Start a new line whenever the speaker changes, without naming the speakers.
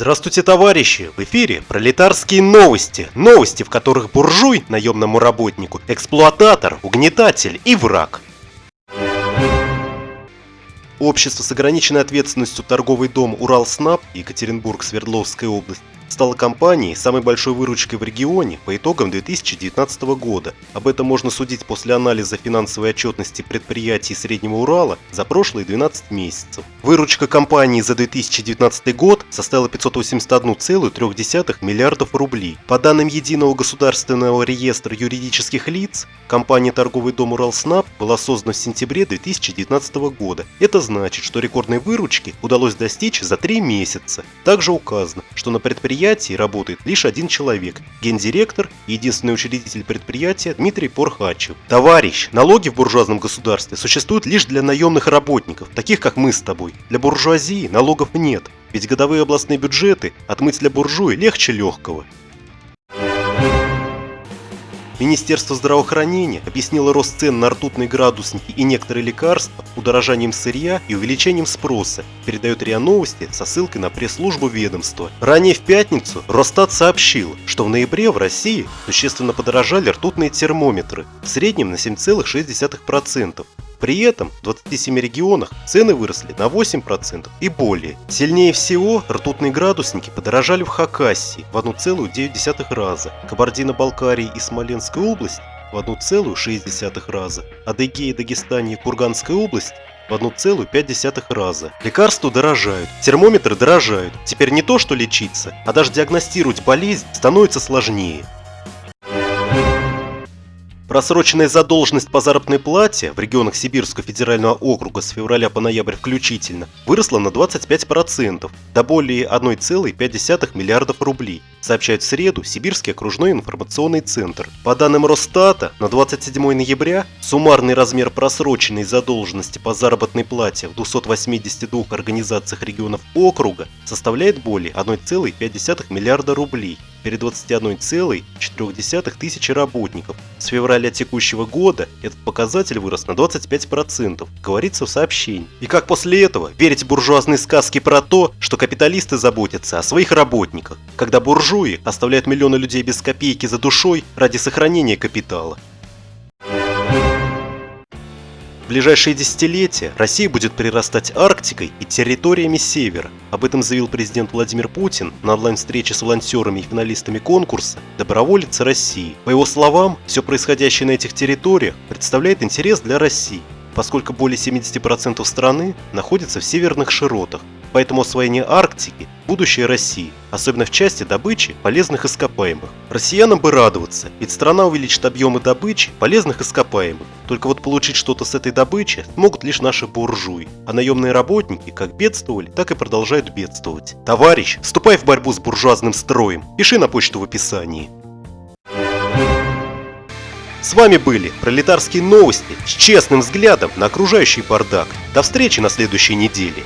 Здравствуйте, товарищи! В эфире пролетарские новости. Новости, в которых буржуй, наемному работнику, эксплуататор, угнетатель и враг. Общество с ограниченной ответственностью торговый дом Уралснаб, Екатеринбург, Свердловская область, стала компанией самой большой выручкой в регионе по итогам 2019 года. Об этом можно судить после анализа финансовой отчетности предприятий Среднего Урала за прошлые 12 месяцев. Выручка компании за 2019 год составила 581,3 миллиардов рублей. По данным Единого государственного реестра юридических лиц, компания «Торговый дом Уралснаб» была создана в сентябре 2019 года. Это значит, что рекордной выручки удалось достичь за 3 месяца. Также указано, что на предприятии предприятии работает лишь один человек – гендиректор и единственный учредитель предприятия Дмитрий Порхачев. Товарищ, налоги в буржуазном государстве существуют лишь для наемных работников, таких как мы с тобой. Для буржуазии налогов нет, ведь годовые областные бюджеты отмыть для буржуи легче легкого. Министерство здравоохранения объяснило рост цен на ртутные градусники и некоторые лекарства удорожанием сырья и увеличением спроса, передает РИА Новости со ссылкой на пресс-службу ведомства. Ранее в пятницу Росстат сообщил, что в ноябре в России существенно подорожали ртутные термометры, в среднем на 7,6%, при этом в 27 регионах цены выросли на 8% и более. Сильнее всего ртутные градусники подорожали в Хакасии в 1,9 раза, Кабардино-Балкарии и Смоленской области в 1,6 раза, Адыгея, Дагестане и Курганской области в 1,5 раза. Лекарства дорожают, термометры дорожают. Теперь не то, что лечиться, а даже диагностировать болезнь становится сложнее. Просроченная задолженность по заработной плате в регионах Сибирского федерального округа с февраля по ноябрь включительно выросла на 25%, до более 1,5 миллиардов рублей, сообщает в среду Сибирский окружной информационный центр. По данным Росстата, на 27 ноября суммарный размер просроченной задолженности по заработной плате в 282 организациях регионов округа составляет более 1,5 миллиарда рублей перед 21,4 тысячи работников. С февраля текущего года этот показатель вырос на 25%, говорится в сообщении. И как после этого верить в буржуазные сказки про то, что капиталисты заботятся о своих работниках, когда буржуи оставляют миллионы людей без копейки за душой ради сохранения капитала? Ближайшие десятилетия Россия будет прирастать Арктикой и территориями Севера. Об этом заявил президент Владимир Путин на онлайн-встрече с волонтерами и финалистами конкурса «Доброволицы России». По его словам, все происходящее на этих территориях представляет интерес для России, поскольку более 70% страны находится в северных широтах, Поэтому освоение Арктики – будущее России, особенно в части добычи полезных ископаемых. Россиянам бы радоваться, ведь страна увеличит объемы добычи полезных ископаемых. Только вот получить что-то с этой добычи могут лишь наши буржуи, а наемные работники как бедствовали, так и продолжают бедствовать. Товарищ, вступай в борьбу с буржуазным строем, пиши на почту в описании. С вами были пролетарские новости с честным взглядом на окружающий бардак. До встречи на следующей неделе.